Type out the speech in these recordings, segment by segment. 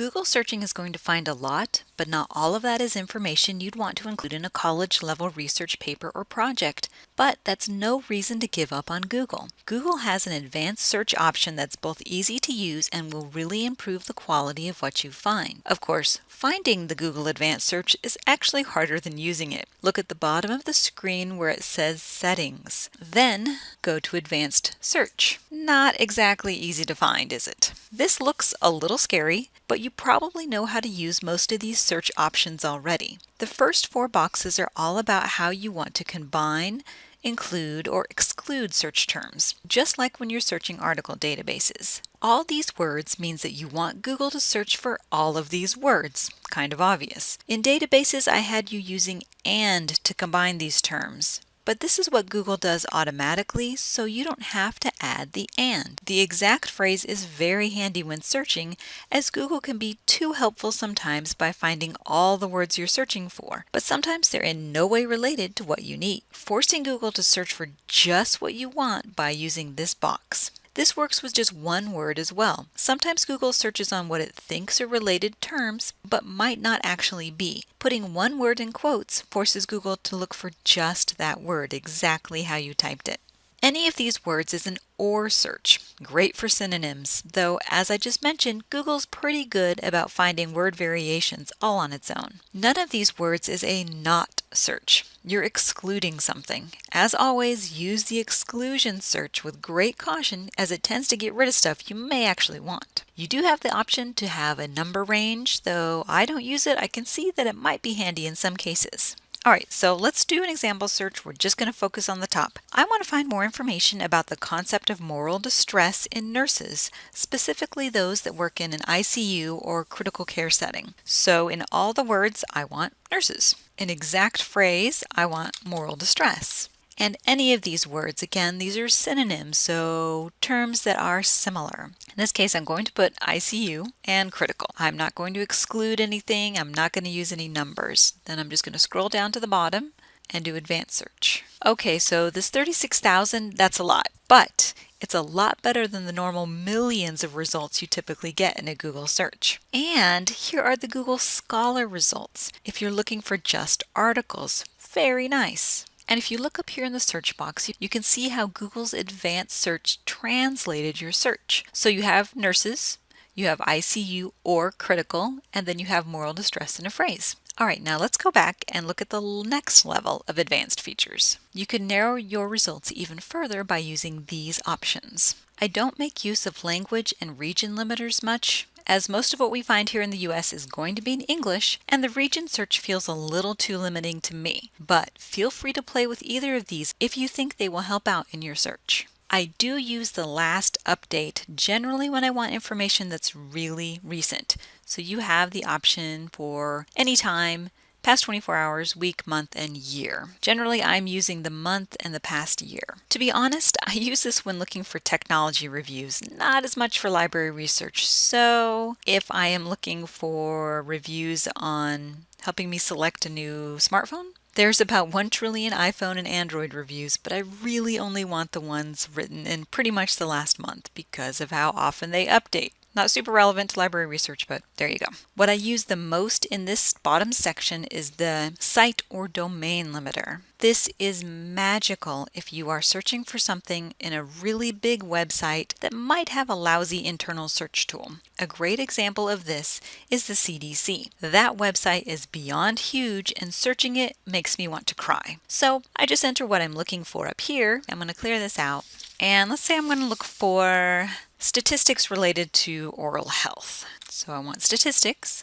Google searching is going to find a lot, but not all of that is information you'd want to include in a college level research paper or project. But that's no reason to give up on Google. Google has an advanced search option that's both easy to use and will really improve the quality of what you find. Of course, finding the Google Advanced Search is actually harder than using it. Look at the bottom of the screen where it says Settings. Then go to Advanced Search. Not exactly easy to find, is it? This looks a little scary, but you probably know how to use most of these search options already. The first four boxes are all about how you want to combine, include, or exclude search terms, just like when you're searching article databases. All these words means that you want Google to search for all of these words, kind of obvious. In databases, I had you using AND to combine these terms. But this is what Google does automatically, so you don't have to add the and. The exact phrase is very handy when searching, as Google can be too helpful sometimes by finding all the words you're searching for, but sometimes they're in no way related to what you need, forcing Google to search for just what you want by using this box. This works with just one word as well. Sometimes Google searches on what it thinks are related terms, but might not actually be. Putting one word in quotes forces Google to look for just that word, exactly how you typed it. Any of these words is an OR search, great for synonyms, though as I just mentioned, Google's pretty good about finding word variations all on its own. None of these words is a NOT search. You're excluding something. As always, use the exclusion search with great caution as it tends to get rid of stuff you may actually want. You do have the option to have a number range, though I don't use it, I can see that it might be handy in some cases. All right, so let's do an example search. We're just going to focus on the top. I want to find more information about the concept of moral distress in nurses, specifically those that work in an ICU or critical care setting. So in all the words, I want nurses. An exact phrase, I want moral distress and any of these words. Again, these are synonyms, so terms that are similar. In this case, I'm going to put ICU and critical. I'm not going to exclude anything. I'm not going to use any numbers. Then I'm just going to scroll down to the bottom and do advanced search. Okay, so this 36,000, that's a lot, but it's a lot better than the normal millions of results you typically get in a Google search. And here are the Google Scholar results. If you're looking for just articles, very nice. And if you look up here in the search box, you can see how Google's advanced search translated your search. So you have nurses, you have ICU or critical, and then you have moral distress in a phrase. All right, now let's go back and look at the next level of advanced features. You can narrow your results even further by using these options. I don't make use of language and region limiters much as most of what we find here in the US is going to be in English, and the region search feels a little too limiting to me. But feel free to play with either of these if you think they will help out in your search. I do use the last update generally when I want information that's really recent. So you have the option for anytime, past 24 hours, week, month, and year. Generally, I'm using the month and the past year. To be honest, I use this when looking for technology reviews, not as much for library research. So if I am looking for reviews on helping me select a new smartphone, there's about 1 trillion iPhone and Android reviews, but I really only want the ones written in pretty much the last month because of how often they update. Not super relevant to library research, but there you go. What I use the most in this bottom section is the site or domain limiter. This is magical if you are searching for something in a really big website that might have a lousy internal search tool. A great example of this is the CDC. That website is beyond huge and searching it makes me want to cry. So I just enter what I'm looking for up here. I'm going to clear this out. And let's say I'm going to look for statistics related to oral health. So I want statistics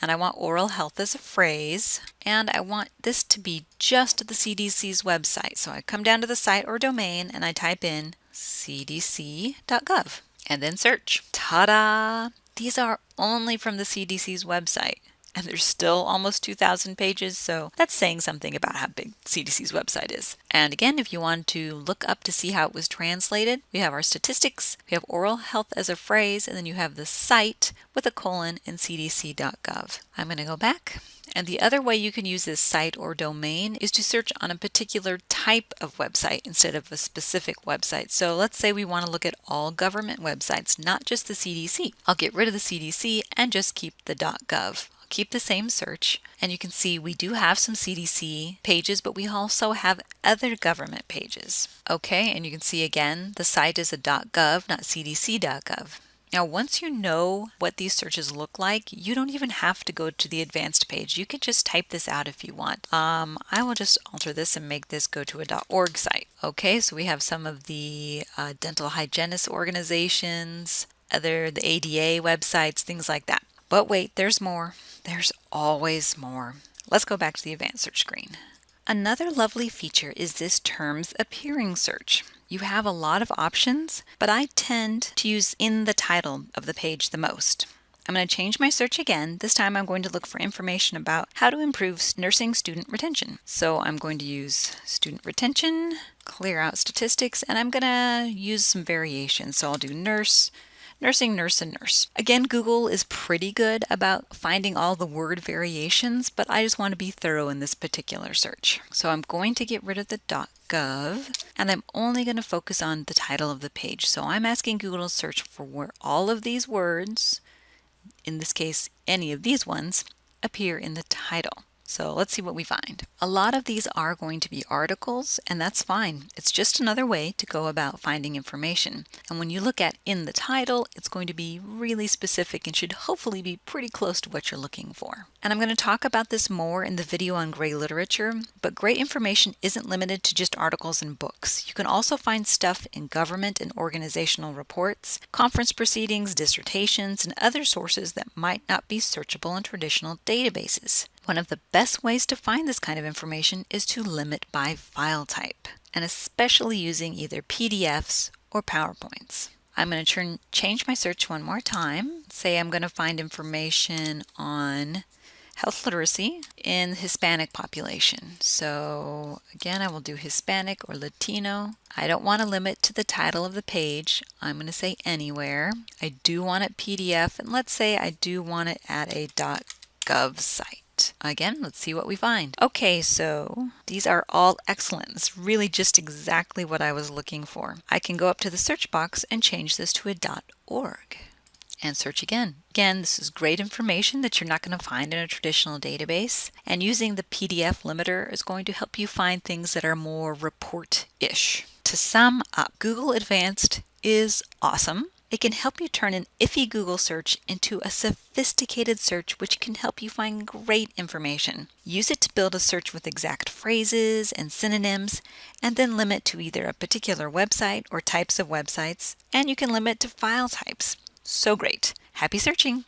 and I want oral health as a phrase and I want this to be just the CDC's website. So I come down to the site or domain and I type in cdc.gov and then search. Ta-da! These are only from the CDC's website. And there's still almost 2,000 pages, so that's saying something about how big CDC's website is. And again, if you want to look up to see how it was translated, we have our statistics, we have oral health as a phrase, and then you have the site with a colon in cdc.gov. I'm going to go back. And the other way you can use this site or domain is to search on a particular type of website instead of a specific website. So let's say we want to look at all government websites, not just the CDC. I'll get rid of the CDC and just keep the .gov keep the same search and you can see we do have some CDC pages but we also have other government pages. Okay and you can see again the site is a .gov not cdc.gov. Now, once you know what these searches look like, you don't even have to go to the advanced page. You can just type this out if you want. Um, I will just alter this and make this go to a .org site. Okay, so we have some of the uh, dental hygienist organizations, other the ADA websites, things like that. But wait, there's more. There's always more. Let's go back to the advanced search screen. Another lovely feature is this terms appearing search. You have a lot of options, but I tend to use in the title of the page the most. I'm going to change my search again. This time I'm going to look for information about how to improve nursing student retention. So I'm going to use student retention, clear out statistics, and I'm going to use some variations. So I'll do nurse, nursing, nurse, and nurse. Again, Google is pretty good about finding all the word variations, but I just want to be thorough in this particular search. So I'm going to get rid of the .gov, and I'm only going to focus on the title of the page. So I'm asking Google to search for where all of these words, in this case, any of these ones, appear in the title. So let's see what we find. A lot of these are going to be articles, and that's fine. It's just another way to go about finding information. And when you look at in the title, it's going to be really specific and should hopefully be pretty close to what you're looking for. And I'm going to talk about this more in the video on gray literature, but great information isn't limited to just articles and books. You can also find stuff in government and organizational reports, conference proceedings, dissertations, and other sources that might not be searchable in traditional databases. One of the best ways to find this kind of information is to limit by file type, and especially using either PDFs or PowerPoints. I'm going to change my search one more time. Say I'm going to find information on health literacy in the Hispanic population. So again, I will do Hispanic or Latino. I don't want to limit to the title of the page. I'm going to say anywhere. I do want it PDF, and let's say I do want it at a .gov site. Again, let's see what we find. Okay, so these are all excellent. It's really just exactly what I was looking for. I can go up to the search box and change this to a .org and search again. Again, this is great information that you're not going to find in a traditional database. And using the PDF limiter is going to help you find things that are more report-ish. To sum up, Google Advanced is awesome. It can help you turn an iffy Google search into a sophisticated search which can help you find great information. Use it to build a search with exact phrases and synonyms, and then limit to either a particular website or types of websites, and you can limit to file types. So great. Happy searching!